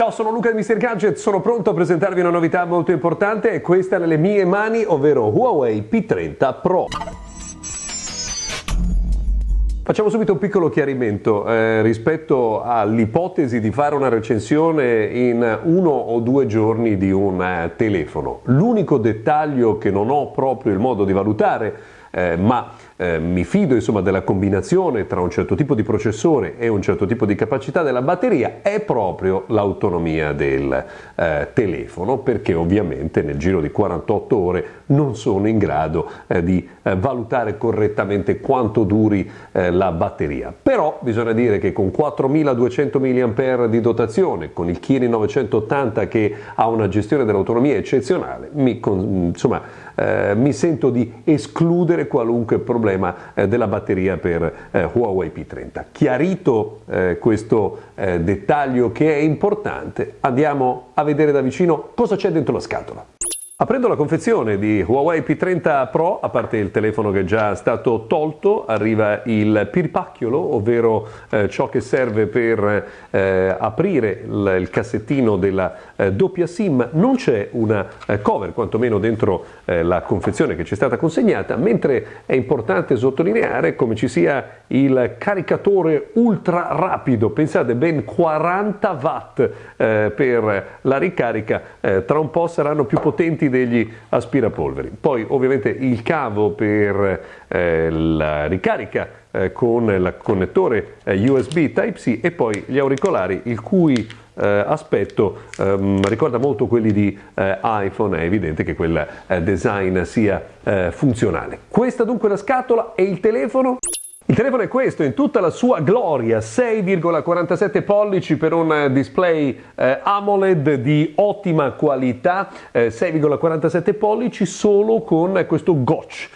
Ciao, sono Luca di Mr. Gadget, sono pronto a presentarvi una novità molto importante e questa nelle mie mani, ovvero Huawei P30 Pro. Facciamo subito un piccolo chiarimento eh, rispetto all'ipotesi di fare una recensione in uno o due giorni di un eh, telefono. L'unico dettaglio che non ho proprio il modo di valutare, eh, ma eh, mi fido insomma della combinazione tra un certo tipo di processore e un certo tipo di capacità della batteria è proprio l'autonomia del eh, telefono perché ovviamente nel giro di 48 ore non sono in grado eh, di eh, valutare correttamente quanto duri eh, la batteria. Però bisogna dire che con 4200 mAh di dotazione con il Kirin 980 che ha una gestione dell'autonomia eccezionale mi, insomma, eh, mi sento di escludere qualunque problema eh, della batteria per eh, Huawei P30. Chiarito eh, questo eh, dettaglio che è importante, andiamo a vedere da vicino cosa c'è dentro la scatola. Aprendo la confezione di Huawei P30 Pro, a parte il telefono che è già stato tolto, arriva il pirpacchiolo, ovvero eh, ciò che serve per eh, aprire il, il, cassettino della eh, doppia SIM. Non c'è una eh, cover, quantomeno dentro eh, la confezione che ci è stata consegnata, mentre è importante sottolineare come ci sia il caricatore ultra rapido, pensate ben 40 watt eh, per la ricarica, tra un po' saranno più potenti degli aspirapolveri. Poi ovviamente il cavo per eh, la ricarica eh, con il connettore eh, USB Type-C e poi gli auricolari il cui eh, aspetto ehm, ricorda molto quelli di eh, iPhone, è evidente che quel eh, design sia funzionale. Questa dunque è la scatola e il telefono il telefono è questo, in tutta la sua gloria, 6,47 pollici per un display eh, AMOLED di ottima qualità, eh, 6,47 pollici solo con questo gotch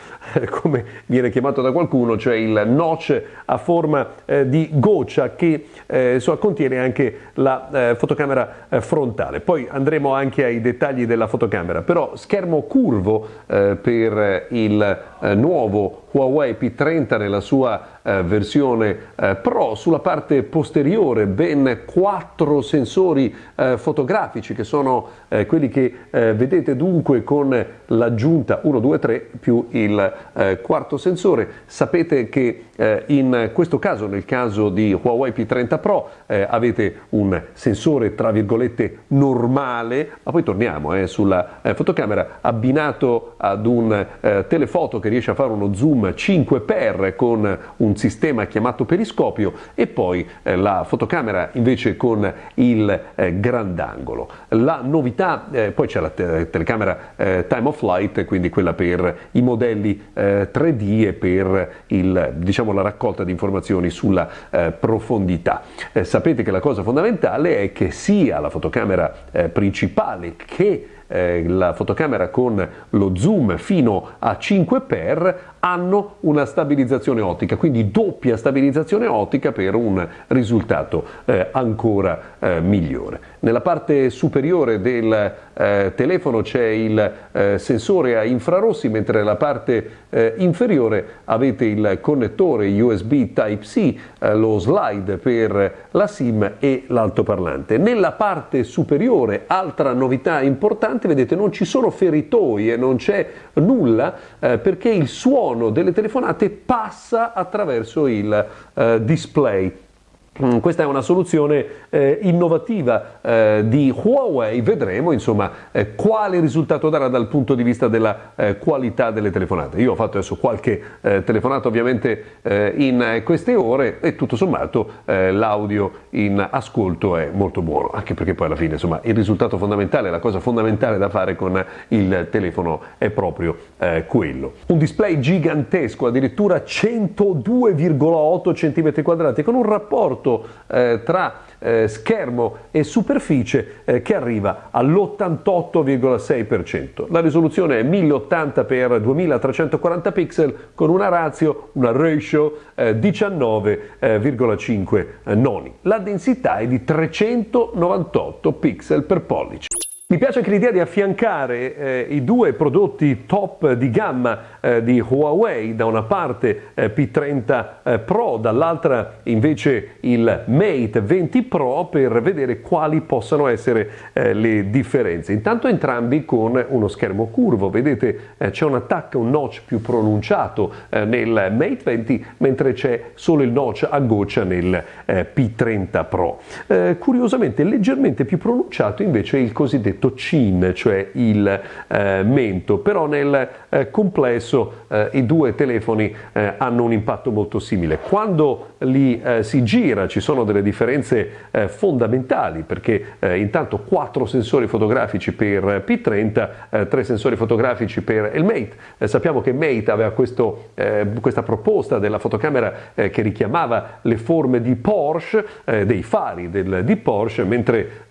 come viene chiamato da qualcuno, cioè il notch a forma eh, di goccia che eh, insomma, contiene anche la eh, fotocamera eh, frontale. Poi andremo anche ai dettagli della fotocamera, però schermo curvo eh, per il eh, nuovo Huawei P30 nella sua versione Pro, sulla parte posteriore ben quattro sensori fotografici che sono quelli che vedete dunque con l'aggiunta 1, 2, 3 più il eh, quarto sensore. Sapete che eh, in questo caso, nel caso di Huawei P30 Pro, eh, avete un sensore tra virgolette normale, ma poi torniamo eh, sulla eh, fotocamera, abbinato ad un eh, telefoto che riesce a fare uno zoom 5x con un sistema chiamato periscopio e poi la fotocamera invece con il grandangolo. La novità, poi c'è la te telecamera time of flight, quindi quella per i modelli 3D e per il, diciamo, la raccolta di informazioni sulla eh, profondità. Eh, sapete che la cosa fondamentale è che sia la fotocamera eh, principale che eh, la fotocamera con lo zoom fino a 5x hanno una stabilizzazione ottica, quindi doppia stabilizzazione ottica per un risultato eh, ancora eh, migliore. Nella parte superiore del eh, telefono c'è il eh, sensore a infrarossi, mentre nella parte eh, inferiore avete il connettore USB Type-C, eh, lo slide per la SIM e l'altoparlante. Nella parte superiore, altra novità importante, vedete non ci sono feritoi e non c'è nulla perché il suono delle telefonate passa attraverso il eh, display questa è una soluzione eh, innovativa eh, di Huawei, vedremo insomma eh, quale risultato darà dal punto di vista della eh, qualità delle telefonate. Io ho fatto adesso qualche eh, telefonata ovviamente eh, in queste ore e tutto sommato l'audio in ascolto è molto buono, anche perché poi alla fine insomma il risultato fondamentale, la cosa fondamentale da fare con il telefono è proprio quello. Un display gigantesco, addirittura 102,8 cm quadrati con un rapporto rapporto eh, tra eh, schermo e superficie eh, che arriva all'88,6%. La risoluzione è 1080 x 2340 pixel con una ratio, una ratio 19,5 eh, noni. La densità è di 398 pixel per pollice. Mi piace anche l'idea di affiancare eh, i due prodotti top di gamma eh, di Huawei, da una parte eh, P30 eh, Pro, dall'altra invece il Mate 20 Pro per vedere quali possano essere eh, le differenze. Intanto entrambi con uno schermo curvo, vedete eh, c'è un attacco, un notch più pronunciato nel Mate 20 mentre c'è solo il notch a goccia nel P30 Pro. curiosamente leggermente più pronunciato invece il cosiddetto cosiddetto chin, cioè il eh, mento, però nel eh, complesso eh, i due telefoni eh, hanno un impatto molto simile. Quando li eh, si gira ci sono delle differenze fondamentali perché intanto quattro sensori fotografici per P30, tre sensori fotografici per il Mate. sappiamo che Mate aveva questo, questa proposta della fotocamera che richiamava le forme di Porsche, dei fari del, di Porsche, mentre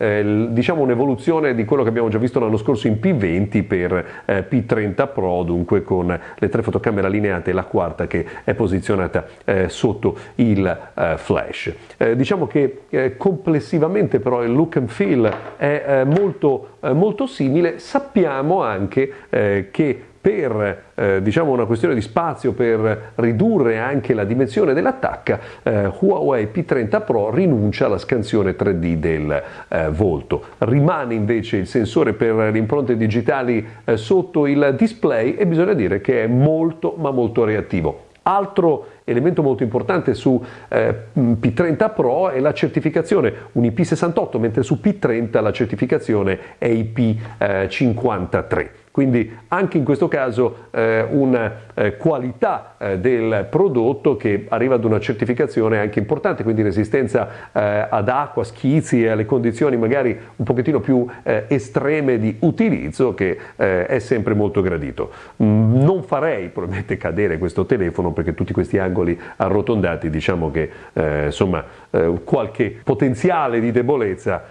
diciamo un'evoluzione di quello che abbiamo già visto l'anno scorso in P20 per eh, P30 Pro, dunque con le tre fotocamere allineate e la quarta che è posizionata eh, sotto il eh, flash. Eh, diciamo che eh, complessivamente però il look and feel è molto, molto simile, sappiamo anche che per eh, diciamo una questione di spazio, per ridurre anche la dimensione dell'attacca, eh, Huawei P30 Pro rinuncia alla scansione 3D del eh, volto. Rimane invece il sensore per le impronte digitali eh, sotto il display e bisogna dire che è molto ma molto reattivo. Altro elemento molto importante su eh, P30 Pro è la certificazione, un IP68, mentre su P30 la certificazione è IP53. Quindi anche in questo caso eh, una eh, qualità eh, del prodotto che arriva ad una certificazione anche importante, quindi resistenza eh, ad acqua, schizzi e alle condizioni magari un pochettino più eh, estreme di utilizzo che eh, è sempre molto gradito. Mm, non farei probabilmente cadere questo telefono perché tutti questi angoli arrotondati diciamo che insomma qualche potenziale di debolezza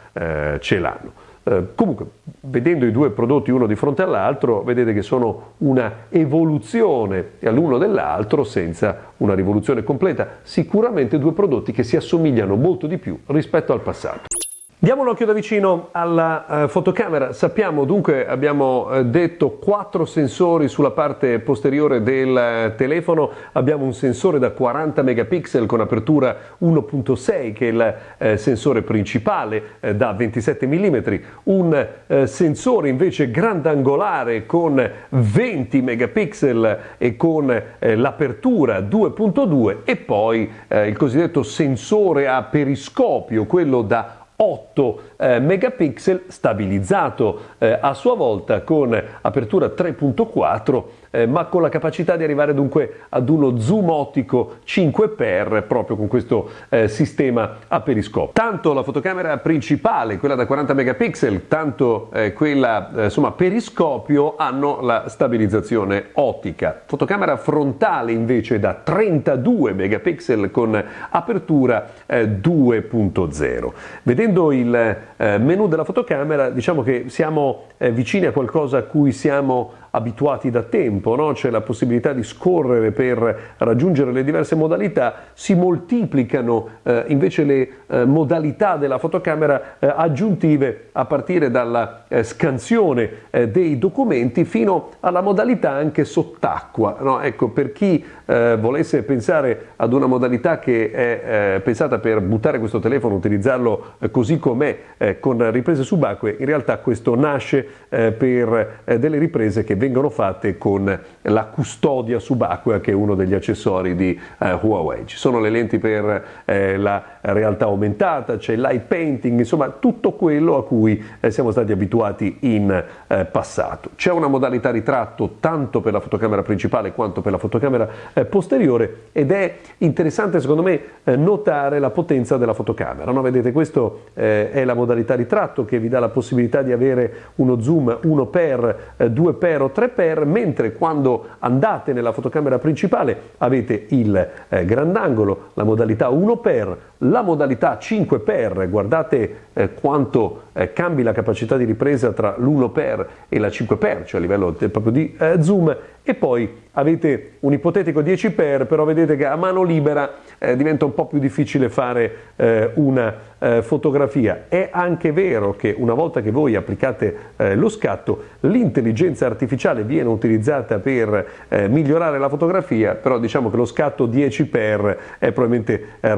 ce l'hanno. Eh, comunque, vedendo i due prodotti uno di fronte all'altro, vedete che sono una evoluzione l'uno dell'altro senza una rivoluzione completa. Sicuramente due prodotti che si assomigliano molto di più rispetto al passato. Diamo un occhio da vicino alla uh, fotocamera. Sappiamo dunque, abbiamo uh, detto, quattro sensori sulla parte posteriore del uh, telefono. Abbiamo un sensore da 40 megapixel con apertura 1.6 che è il sensore principale da 27 mm, un sensore invece grandangolare con 20 megapixel e con l'apertura 2.2 e poi il cosiddetto sensore a periscopio, quello da 8 eh, megapixel stabilizzato eh, a sua volta con apertura 3.4 eh, ma con la capacità di arrivare dunque ad uno zoom ottico 5x proprio con questo eh, sistema a periscopio. Tanto la fotocamera principale, quella da 40 megapixel, tanto eh, quella eh, insomma periscopio hanno la stabilizzazione ottica. Fotocamera frontale invece da 32 megapixel con apertura 2.0. Eh, Vedendo il eh, menu della fotocamera diciamo che siamo vicini a qualcosa a cui siamo abituati da tempo, no? c'è la possibilità di scorrere per raggiungere le diverse modalità, si moltiplicano eh, invece le eh, modalità della fotocamera eh, aggiuntive a partire dalla eh, scansione eh, dei documenti fino alla modalità anche sott'acqua. No? Ecco, per chi eh, volesse pensare ad una modalità che è pensata per buttare questo telefono, utilizzarlo così com'è con riprese subacquee, in realtà questo nasce per delle riprese che vengono fatte con la custodia subacquea che è uno degli accessori di eh, Huawei. Ci sono le lenti per eh, la realtà aumentata, c'è l'eye painting, insomma tutto quello a cui eh, siamo stati abituati in eh, passato. C'è una modalità ritratto tanto per la fotocamera principale quanto per la fotocamera eh, posteriore ed è interessante secondo me eh, notare la potenza della fotocamera. No? Vedete questo è la modalità ritratto che vi dà la possibilità di avere uno zoom 1x, 2x o 3x, mentre quando andate nella fotocamera principale avete il eh, grandangolo, la modalità 1x, la modalità 5x, guardate eh, quanto eh, cambi la capacità di ripresa tra l'1x e la 5x, cioè a livello proprio di eh, zoom, e poi avete un ipotetico 10x, però vedete che a mano libera eh, diventa un po' più difficile fare eh, una eh, fotografia. È anche vero che una volta che voi applicate lo scatto, l'intelligenza artificiale viene utilizzata per migliorare la fotografia, però diciamo che lo scatto 10x è probabilmente eh,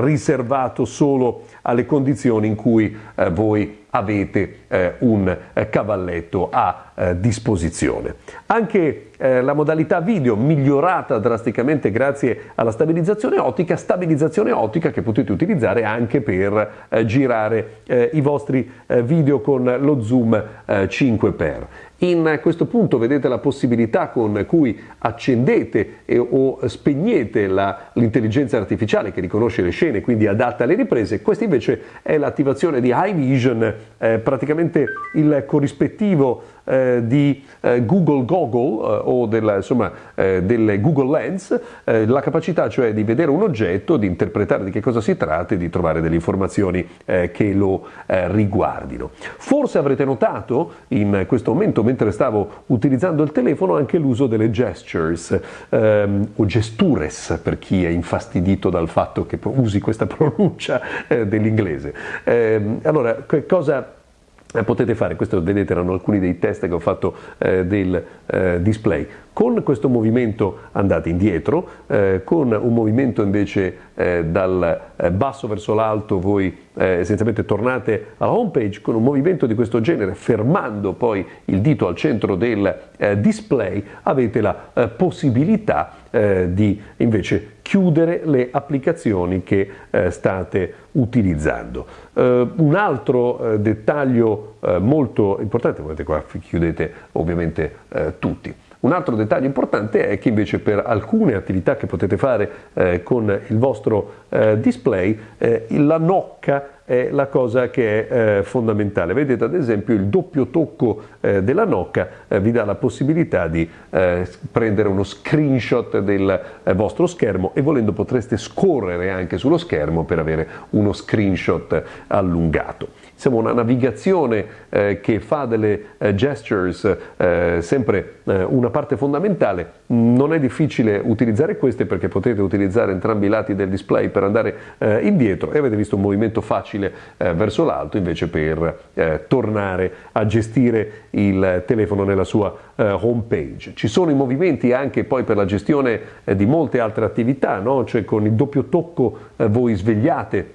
riservato solo alle condizioni in cui voi avete eh, un eh, cavalletto a eh, disposizione. Anche eh, la modalità video migliorata drasticamente grazie alla stabilizzazione ottica, stabilizzazione ottica che potete utilizzare anche per eh, girare eh, i vostri video con lo zoom 5x. In questo punto vedete la possibilità con cui accendete e, o spegnete l'intelligenza artificiale che riconosce le scene, quindi adatta alle riprese. Questa invece è l'attivazione di High Vision, eh, praticamente il corrispettivo eh, di eh, Google Goggle eh, o della, insomma, eh, delle Google Lens, eh, la capacità cioè di vedere un oggetto, di interpretare di che cosa si tratta e di trovare delle informazioni che lo riguardino. Forse avrete notato in questo momento mentre stavo utilizzando il telefono anche l'uso delle gestures ehm, o gestures per chi è infastidito dal fatto che usi questa pronuncia dell'inglese. Eh, allora, cosa potete fare, questo vedete erano alcuni dei test che ho fatto eh, del eh, display, con questo movimento andate indietro, eh, con un movimento invece eh, dal eh, basso verso l'alto voi essenzialmente tornate alla home page, con un movimento di questo genere, fermando poi il dito al centro del display, avete la possibilità di invece chiudere le applicazioni che eh, state utilizzando. Uh, un altro uh, dettaglio uh, molto importante, vedete qua chiudete ovviamente tutti. Un altro dettaglio importante è che invece per alcune attività che potete fare eh, con il vostro eh, display, eh, la nocca è la cosa che è eh, fondamentale. Vedete ad esempio il doppio tocco eh, della nocca eh, vi dà la possibilità di eh, prendere uno screenshot del eh, vostro schermo e volendo potreste scorrere anche sullo schermo per avere uno screenshot allungato. Insomma una navigazione eh, che fa delle gestures sempre una parte fondamentale. Non è difficile utilizzare queste perché potete utilizzare entrambi i lati del display per andare indietro e avete visto un movimento facile eh, verso l'alto invece per eh, tornare a gestire il telefono nella sua eh, home page. Ci sono i movimenti anche poi per la gestione eh, di molte altre attività, no? cioè con il doppio tocco eh, voi svegliate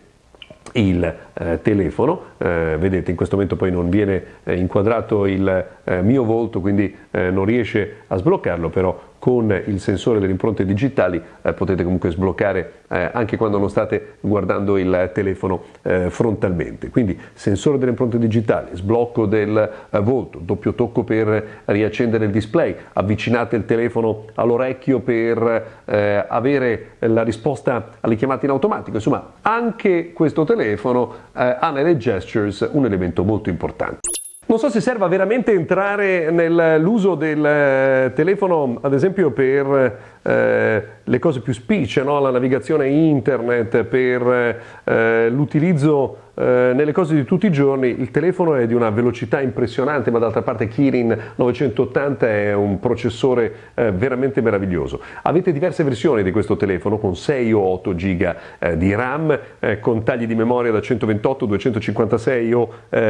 il eh, telefono, eh, vedete in questo momento poi non viene eh, inquadrato il mio volto quindi non riesce a sbloccarlo però con il sensore delle impronte digitali eh, potete comunque sbloccare eh, anche quando non state guardando il telefono eh, frontalmente. Quindi sensore delle impronte digitali, sblocco del eh, volto, doppio tocco per riaccendere il display, avvicinate il telefono all'orecchio per eh, avere la risposta alle chiamate in automatico. Insomma, anche questo telefono eh, ha nelle gestures un elemento molto importante. Non so se serva veramente entrare nell'uso del eh, telefono, ad esempio per eh, le cose più spicce, no? la navigazione internet, per eh, l'utilizzo eh, nelle cose di tutti i giorni il telefono è di una velocità impressionante, ma d'altra parte Kirin 980 è un processore eh, veramente meraviglioso. Avete diverse versioni di questo telefono con 6 o 8 giga di RAM, con tagli di memoria da 128, 256 o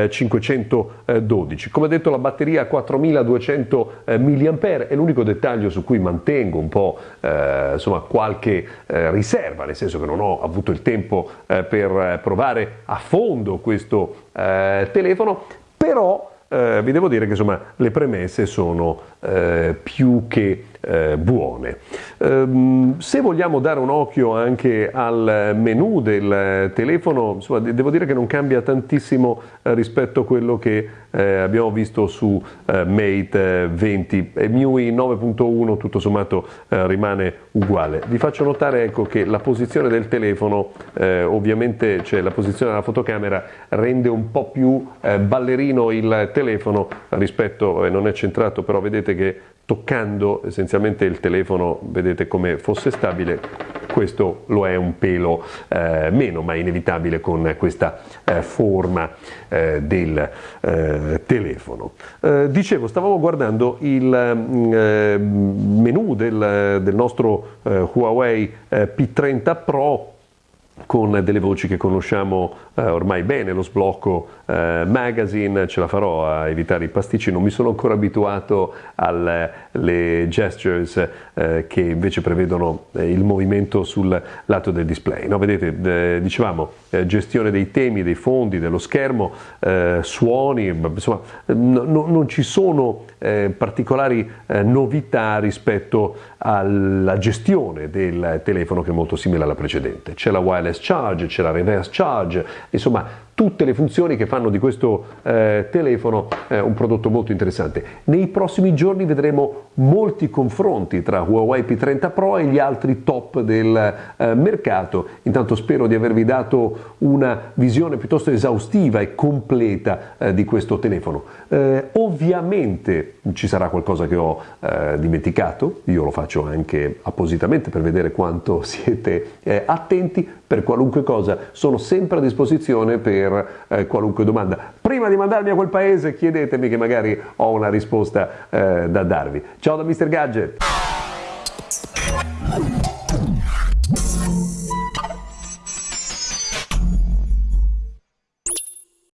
512. Eh, Come detto la batteria 4200 mAh è l'unico dettaglio su cui mantengo un po' insomma, qualche riserva, nel senso che non ho avuto il tempo per provare a fondo questo eh, telefono, però eh, vi devo dire che insomma, le premesse sono eh, più che eh, buone. Um, se vogliamo dare un occhio anche al menu del telefono, insomma, devo dire che non cambia tantissimo eh, rispetto a quello che eh, abbiamo visto su eh, Mate 20. E MIUI 9.1 tutto sommato eh, rimane uguale. Vi faccio notare ecco, che la posizione del telefono, eh, ovviamente cioè la posizione della fotocamera, rende un po' più ballerino il telefono rispetto, non è centrato, però vedete che toccando essenzialmente il telefono vedete come fosse stabile questo lo è un pelo eh, meno, ma è inevitabile con questa eh, forma eh, del eh, telefono. Eh, dicevo, stavamo guardando il mm, menu del, del nostro Huawei P30 Pro con delle voci che conosciamo eh, ormai bene, lo sblocco eh, magazine, ce la farò a evitare i pasticci, non mi sono ancora abituato alle gestures eh, che invece prevedono eh, il movimento sul lato del display. No, vedete, eh, dicevamo, eh, gestione dei temi, dei fondi, dello schermo, suoni, insomma, no, non ci sono particolari novità rispetto alla gestione del telefono che è molto simile alla precedente. C'è la wireless charge, c'è la reverse charge, insomma tutte le funzioni che fanno di questo eh, telefono eh, un prodotto molto interessante. Nei prossimi giorni vedremo molti confronti tra Huawei P30 Pro e gli altri top del eh, mercato. Intanto spero di avervi dato una visione piuttosto esaustiva e completa eh, di questo telefono. Eh, ovviamente ci sarà qualcosa che ho eh, dimenticato, io lo faccio anche appositamente per vedere quanto siete attenti per qualunque cosa, sono sempre a disposizione per per eh, qualunque domanda. Prima di mandarmi a quel paese chiedetemi che magari ho una risposta eh, da darvi. Ciao da Mr. Gadget!